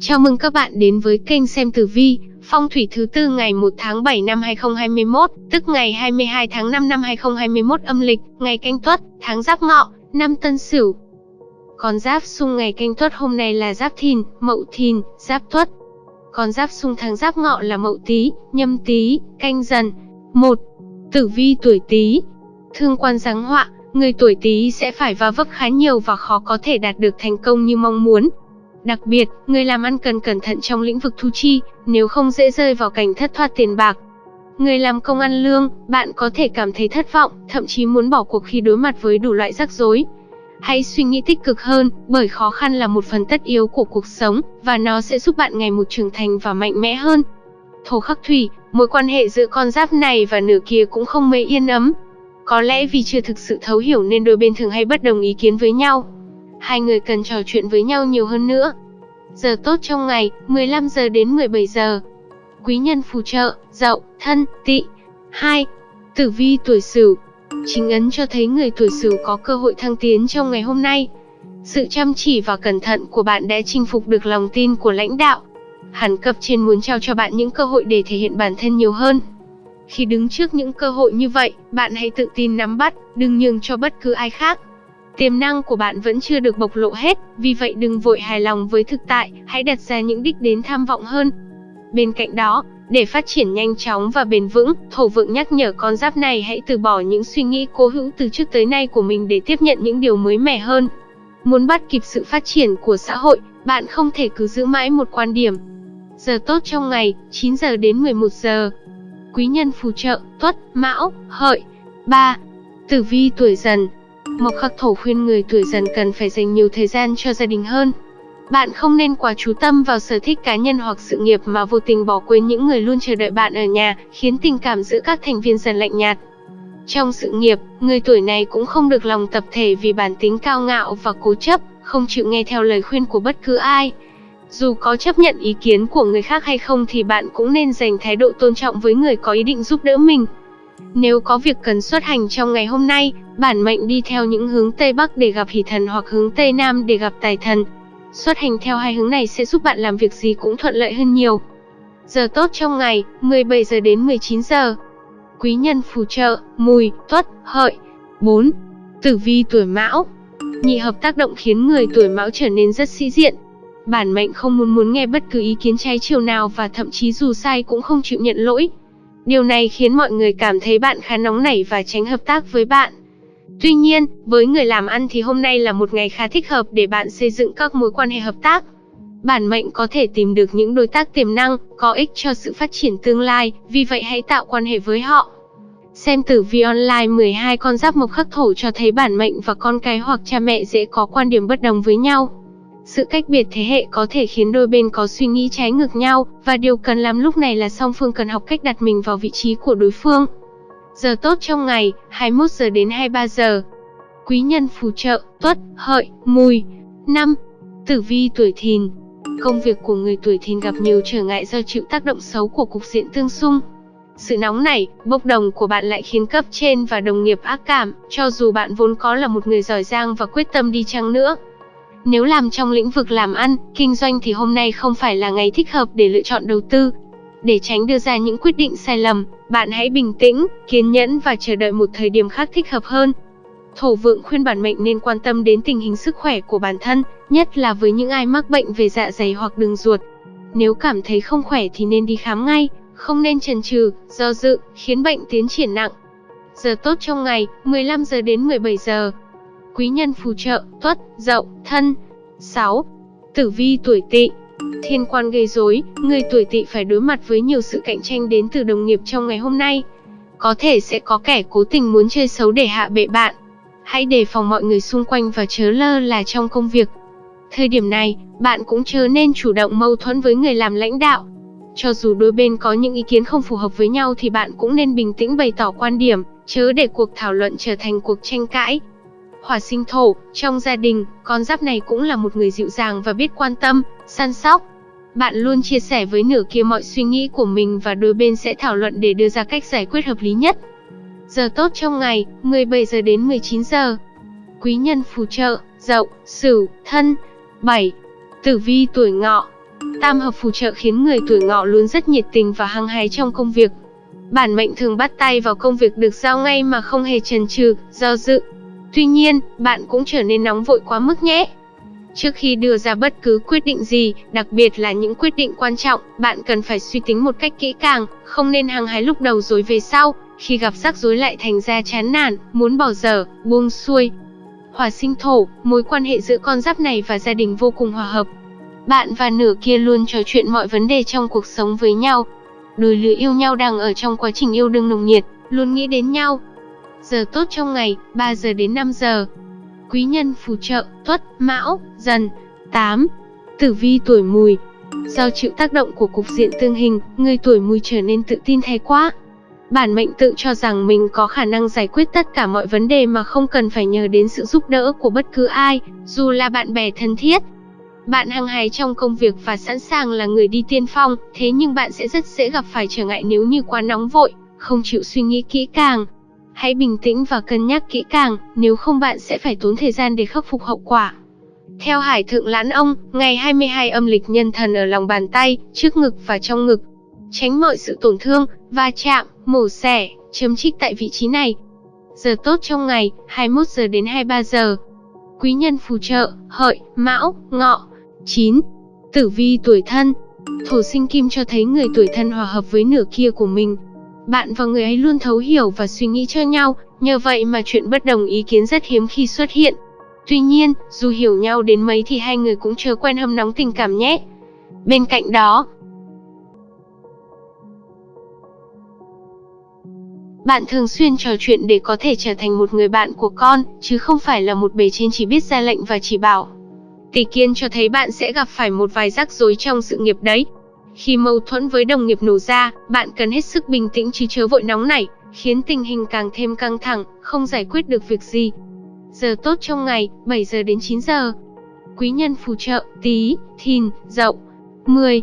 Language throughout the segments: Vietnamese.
Chào mừng các bạn đến với kênh xem tử vi, phong thủy thứ tư ngày 1 tháng 7 năm 2021, tức ngày 22 tháng 5 năm 2021 âm lịch, ngày canh tuất, tháng giáp ngọ, năm tân sửu. Con giáp xung ngày canh tuất hôm nay là giáp thìn, mậu thìn, giáp tuất. Con giáp xung tháng giáp ngọ là mậu tý, nhâm tý, canh dần. 1. Tử vi tuổi tý. Thương quan giáng họa, người tuổi tý sẽ phải va vấp khá nhiều và khó có thể đạt được thành công như mong muốn. Đặc biệt, người làm ăn cần cẩn thận trong lĩnh vực thu chi, nếu không dễ rơi vào cảnh thất thoát tiền bạc. Người làm công ăn lương, bạn có thể cảm thấy thất vọng, thậm chí muốn bỏ cuộc khi đối mặt với đủ loại rắc rối. Hãy suy nghĩ tích cực hơn, bởi khó khăn là một phần tất yếu của cuộc sống, và nó sẽ giúp bạn ngày một trưởng thành và mạnh mẽ hơn. Thổ khắc thủy, mối quan hệ giữa con giáp này và nửa kia cũng không mấy yên ấm. Có lẽ vì chưa thực sự thấu hiểu nên đôi bên thường hay bất đồng ý kiến với nhau. Hai người cần trò chuyện với nhau nhiều hơn nữa. Giờ tốt trong ngày, 15 giờ đến 17 giờ. Quý nhân phù trợ, dậu, thân, tỵ. 2. Tử vi tuổi Sửu. Chính ấn cho thấy người tuổi Sửu có cơ hội thăng tiến trong ngày hôm nay. Sự chăm chỉ và cẩn thận của bạn đã chinh phục được lòng tin của lãnh đạo. Hẳn cấp trên muốn trao cho bạn những cơ hội để thể hiện bản thân nhiều hơn. Khi đứng trước những cơ hội như vậy, bạn hãy tự tin nắm bắt, đừng nhường cho bất cứ ai khác. Tiềm năng của bạn vẫn chưa được bộc lộ hết, vì vậy đừng vội hài lòng với thực tại, hãy đặt ra những đích đến tham vọng hơn. Bên cạnh đó, để phát triển nhanh chóng và bền vững, thổ vượng nhắc nhở con giáp này hãy từ bỏ những suy nghĩ cố hữu từ trước tới nay của mình để tiếp nhận những điều mới mẻ hơn. Muốn bắt kịp sự phát triển của xã hội, bạn không thể cứ giữ mãi một quan điểm. Giờ tốt trong ngày, 9 giờ đến 11 giờ. Quý nhân phù trợ, tuất, mão, hợi. 3. Tử vi tuổi dần, Mộc khắc thổ khuyên người tuổi dần cần phải dành nhiều thời gian cho gia đình hơn. Bạn không nên quá chú tâm vào sở thích cá nhân hoặc sự nghiệp mà vô tình bỏ quên những người luôn chờ đợi bạn ở nhà, khiến tình cảm giữa các thành viên dần lạnh nhạt. Trong sự nghiệp, người tuổi này cũng không được lòng tập thể vì bản tính cao ngạo và cố chấp, không chịu nghe theo lời khuyên của bất cứ ai. Dù có chấp nhận ý kiến của người khác hay không thì bạn cũng nên dành thái độ tôn trọng với người có ý định giúp đỡ mình. Nếu có việc cần xuất hành trong ngày hôm nay, bản mệnh đi theo những hướng Tây Bắc để gặp hỷ thần hoặc hướng Tây Nam để gặp tài thần. Xuất hành theo hai hướng này sẽ giúp bạn làm việc gì cũng thuận lợi hơn nhiều. Giờ tốt trong ngày, 17 giờ đến 19 giờ. Quý nhân phù trợ, mùi, tuất, hợi. 4. Tử vi tuổi mão Nhị hợp tác động khiến người tuổi mão trở nên rất sĩ diện. Bản mệnh không muốn muốn nghe bất cứ ý kiến trái chiều nào và thậm chí dù sai cũng không chịu nhận lỗi. Điều này khiến mọi người cảm thấy bạn khá nóng nảy và tránh hợp tác với bạn. Tuy nhiên, với người làm ăn thì hôm nay là một ngày khá thích hợp để bạn xây dựng các mối quan hệ hợp tác. Bản mệnh có thể tìm được những đối tác tiềm năng, có ích cho sự phát triển tương lai, vì vậy hãy tạo quan hệ với họ. Xem tử vi online 12 con giáp mộc khắc thổ cho thấy bản mệnh và con cái hoặc cha mẹ dễ có quan điểm bất đồng với nhau. Sự cách biệt thế hệ có thể khiến đôi bên có suy nghĩ trái ngược nhau, và điều cần làm lúc này là song phương cần học cách đặt mình vào vị trí của đối phương. Giờ tốt trong ngày, 21 giờ đến 23 giờ. Quý nhân phù trợ, tuất, hợi, mùi. 5. Tử vi tuổi thìn. Công việc của người tuổi thìn gặp nhiều trở ngại do chịu tác động xấu của cục diện tương xung. Sự nóng nảy, bốc đồng của bạn lại khiến cấp trên và đồng nghiệp ác cảm, cho dù bạn vốn có là một người giỏi giang và quyết tâm đi chăng nữa. Nếu làm trong lĩnh vực làm ăn, kinh doanh thì hôm nay không phải là ngày thích hợp để lựa chọn đầu tư. Để tránh đưa ra những quyết định sai lầm, bạn hãy bình tĩnh, kiên nhẫn và chờ đợi một thời điểm khác thích hợp hơn. Thổ vượng khuyên bản mệnh nên quan tâm đến tình hình sức khỏe của bản thân, nhất là với những ai mắc bệnh về dạ dày hoặc đường ruột. Nếu cảm thấy không khỏe thì nên đi khám ngay, không nên chần chừ, do dự, khiến bệnh tiến triển nặng. Giờ tốt trong ngày, 15 giờ đến 17 giờ quý nhân phù trợ, tuất, dậu, thân. 6. Tử vi tuổi tỵ Thiên quan gây rối, người tuổi tỵ phải đối mặt với nhiều sự cạnh tranh đến từ đồng nghiệp trong ngày hôm nay. Có thể sẽ có kẻ cố tình muốn chơi xấu để hạ bệ bạn. Hãy đề phòng mọi người xung quanh và chớ lơ là trong công việc. Thời điểm này, bạn cũng chớ nên chủ động mâu thuẫn với người làm lãnh đạo. Cho dù đôi bên có những ý kiến không phù hợp với nhau thì bạn cũng nên bình tĩnh bày tỏ quan điểm, chớ để cuộc thảo luận trở thành cuộc tranh cãi. Hỏa sinh thổ, trong gia đình, con giáp này cũng là một người dịu dàng và biết quan tâm, săn sóc. Bạn luôn chia sẻ với nửa kia mọi suy nghĩ của mình và đôi bên sẽ thảo luận để đưa ra cách giải quyết hợp lý nhất. Giờ tốt trong ngày, 17 giờ đến 19 giờ. Quý nhân phù trợ, dậu, sửu, thân. 7. Tử vi tuổi ngọ. Tam hợp phù trợ khiến người tuổi ngọ luôn rất nhiệt tình và hăng hái trong công việc. Bản mệnh thường bắt tay vào công việc được giao ngay mà không hề chần chừ, do dự. Tuy nhiên, bạn cũng trở nên nóng vội quá mức nhé. Trước khi đưa ra bất cứ quyết định gì, đặc biệt là những quyết định quan trọng, bạn cần phải suy tính một cách kỹ càng, không nên hăng hái lúc đầu rồi về sau, khi gặp rắc rối lại thành ra chán nản, muốn bỏ dở, buông xuôi. Hỏa sinh thổ, mối quan hệ giữa con giáp này và gia đình vô cùng hòa hợp. Bạn và nửa kia luôn trò chuyện mọi vấn đề trong cuộc sống với nhau. Đôi lứa yêu nhau đang ở trong quá trình yêu đương nồng nhiệt, luôn nghĩ đến nhau. Giờ tốt trong ngày, 3 giờ đến 5 giờ. Quý nhân phù trợ, tuất, mão, dần. 8. Tử vi tuổi mùi Do chịu tác động của cục diện tương hình, người tuổi mùi trở nên tự tin thái quá. Bản mệnh tự cho rằng mình có khả năng giải quyết tất cả mọi vấn đề mà không cần phải nhờ đến sự giúp đỡ của bất cứ ai, dù là bạn bè thân thiết. Bạn hăng hái trong công việc và sẵn sàng là người đi tiên phong, thế nhưng bạn sẽ rất dễ gặp phải trở ngại nếu như quá nóng vội, không chịu suy nghĩ kỹ càng. Hãy bình tĩnh và cân nhắc kỹ càng, nếu không bạn sẽ phải tốn thời gian để khắc phục hậu quả. Theo Hải Thượng Lãn Ông, ngày 22 âm lịch nhân thần ở lòng bàn tay, trước ngực và trong ngực. Tránh mọi sự tổn thương, va chạm, mổ xẻ, chấm trích tại vị trí này. Giờ tốt trong ngày, 21 giờ đến 23 giờ. Quý nhân phù trợ, hợi, mão, ngọ. 9. Tử vi tuổi thân Thổ sinh kim cho thấy người tuổi thân hòa hợp với nửa kia của mình. Bạn và người ấy luôn thấu hiểu và suy nghĩ cho nhau, nhờ vậy mà chuyện bất đồng ý kiến rất hiếm khi xuất hiện. Tuy nhiên, dù hiểu nhau đến mấy thì hai người cũng chưa quen hâm nóng tình cảm nhé. Bên cạnh đó, Bạn thường xuyên trò chuyện để có thể trở thành một người bạn của con, chứ không phải là một bề trên chỉ biết ra lệnh và chỉ bảo. Tỷ kiên cho thấy bạn sẽ gặp phải một vài rắc rối trong sự nghiệp đấy. Khi mâu thuẫn với đồng nghiệp nổ ra, bạn cần hết sức bình tĩnh chứ chớ vội nóng nảy, khiến tình hình càng thêm căng thẳng, không giải quyết được việc gì. Giờ tốt trong ngày, 7 giờ đến 9 giờ. Quý nhân phù trợ, tí, thìn, dậu. 10.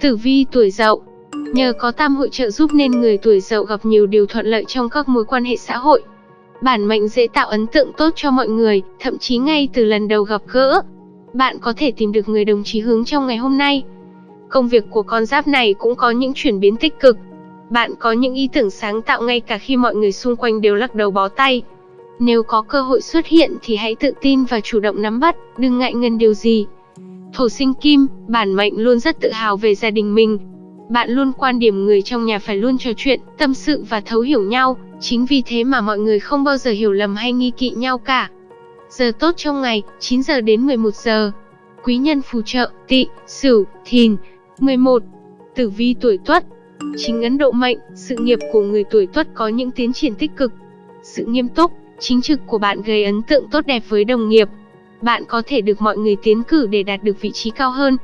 Tử vi tuổi dậu Nhờ có tam hội trợ giúp nên người tuổi dậu gặp nhiều điều thuận lợi trong các mối quan hệ xã hội. Bản mệnh dễ tạo ấn tượng tốt cho mọi người, thậm chí ngay từ lần đầu gặp gỡ. Bạn có thể tìm được người đồng chí hướng trong ngày hôm nay. Công việc của con giáp này cũng có những chuyển biến tích cực. Bạn có những ý tưởng sáng tạo ngay cả khi mọi người xung quanh đều lắc đầu bó tay. Nếu có cơ hội xuất hiện thì hãy tự tin và chủ động nắm bắt, đừng ngại ngần điều gì. Thổ sinh kim, bản mệnh luôn rất tự hào về gia đình mình, bạn luôn quan điểm người trong nhà phải luôn trò chuyện, tâm sự và thấu hiểu nhau, chính vì thế mà mọi người không bao giờ hiểu lầm hay nghi kỵ nhau cả. Giờ tốt trong ngày, 9 giờ đến 11 giờ. Quý nhân phù trợ, tị, sửu, thìn. 11. Tử vi tuổi tuất Chính ấn độ mệnh, sự nghiệp của người tuổi tuất có những tiến triển tích cực. Sự nghiêm túc, chính trực của bạn gây ấn tượng tốt đẹp với đồng nghiệp. Bạn có thể được mọi người tiến cử để đạt được vị trí cao hơn.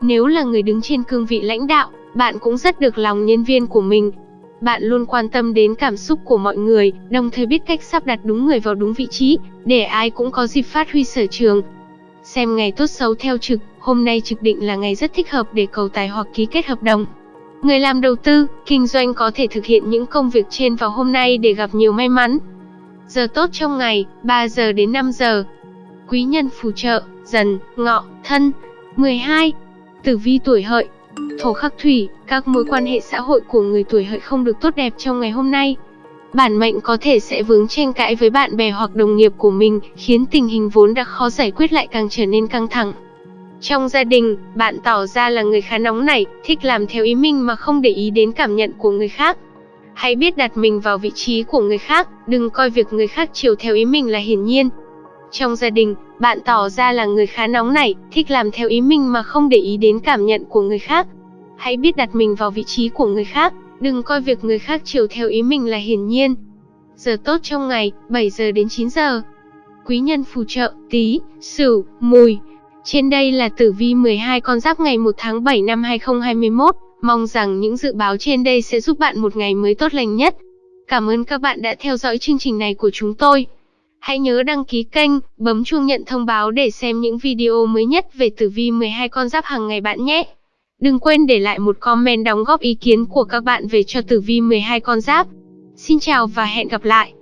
Nếu là người đứng trên cương vị lãnh đạo, bạn cũng rất được lòng nhân viên của mình. Bạn luôn quan tâm đến cảm xúc của mọi người, đồng thời biết cách sắp đặt đúng người vào đúng vị trí, để ai cũng có dịp phát huy sở trường. Xem ngày tốt xấu theo trực, hôm nay trực định là ngày rất thích hợp để cầu tài hoặc ký kết hợp đồng. Người làm đầu tư, kinh doanh có thể thực hiện những công việc trên vào hôm nay để gặp nhiều may mắn. Giờ tốt trong ngày, 3 giờ đến 5 giờ. Quý nhân phù trợ, dần, ngọ, thân. 12. Tử vi tuổi hợi, Thổ khắc thủy, các mối quan hệ xã hội của người tuổi hợi không được tốt đẹp trong ngày hôm nay. Bản mệnh có thể sẽ vướng tranh cãi với bạn bè hoặc đồng nghiệp của mình, khiến tình hình vốn đã khó giải quyết lại càng trở nên căng thẳng. Trong gia đình, bạn tỏ ra là người khá nóng nảy, thích làm theo ý mình mà không để ý đến cảm nhận của người khác. Hãy biết đặt mình vào vị trí của người khác, đừng coi việc người khác chiều theo ý mình là hiển nhiên. Trong gia đình, bạn tỏ ra là người khá nóng nảy, thích làm theo ý mình mà không để ý đến cảm nhận của người khác. Hãy biết đặt mình vào vị trí của người khác, đừng coi việc người khác chiều theo ý mình là hiển nhiên. Giờ tốt trong ngày, 7 giờ đến 9 giờ. Quý nhân phù trợ, tí, sửu, mùi. Trên đây là tử vi 12 con giáp ngày 1 tháng 7 năm 2021. Mong rằng những dự báo trên đây sẽ giúp bạn một ngày mới tốt lành nhất. Cảm ơn các bạn đã theo dõi chương trình này của chúng tôi. Hãy nhớ đăng ký kênh, bấm chuông nhận thông báo để xem những video mới nhất về tử vi 12 con giáp hàng ngày bạn nhé. Đừng quên để lại một comment đóng góp ý kiến của các bạn về cho tử vi 12 con giáp. Xin chào và hẹn gặp lại.